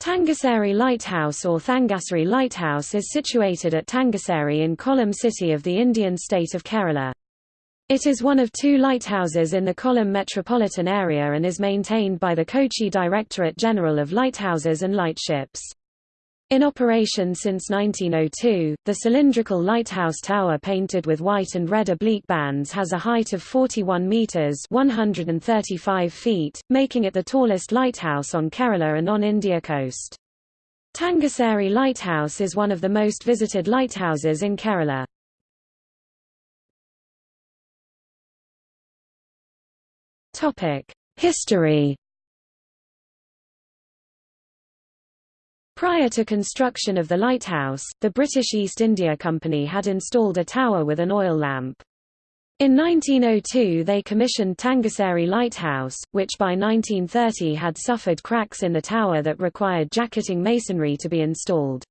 Tangassery Lighthouse or Thangassery Lighthouse is situated at Tangassery in Kollam city of the Indian state of Kerala. It is one of two lighthouses in the Kollam metropolitan area and is maintained by the Kochi Directorate General of Lighthouses and Lightships. In operation since 1902, the cylindrical lighthouse tower painted with white and red oblique bands has a height of 41 meters (135 feet), making it the tallest lighthouse on Kerala and on India coast. Tangassery Lighthouse is one of the most visited lighthouses in Kerala. Topic: History Prior to construction of the lighthouse, the British East India Company had installed a tower with an oil lamp. In 1902 they commissioned Tangassery Lighthouse, which by 1930 had suffered cracks in the tower that required jacketing masonry to be installed.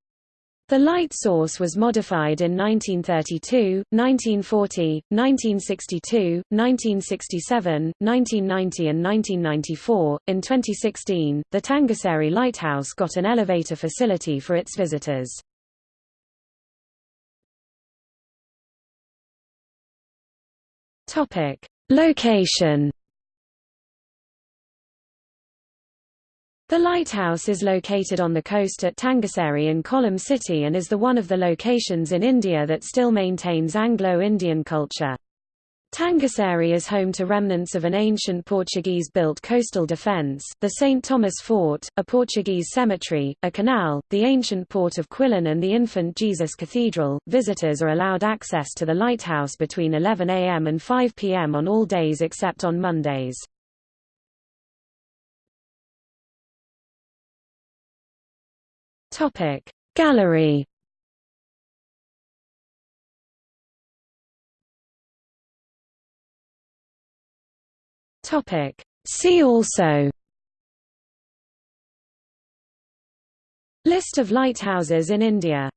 The light source was modified in 1932, 1940, 1962, 1967, 1990 and 1994. In 2016, the Tangassery Lighthouse got an elevator facility for its visitors. Topic: Location The lighthouse is located on the coast at Tangassery in Kollam city and is the one of the locations in India that still maintains Anglo-Indian culture. Tangassery is home to remnants of an ancient Portuguese-built coastal defence, the St. Thomas Fort, a Portuguese cemetery, a canal, the ancient port of Quilon and the Infant Jesus Cathedral. Visitors are allowed access to the lighthouse between 11 a.m. and 5 p.m. on all days except on Mondays. Topic. Gallery. Topic. See also. List of lighthouses in India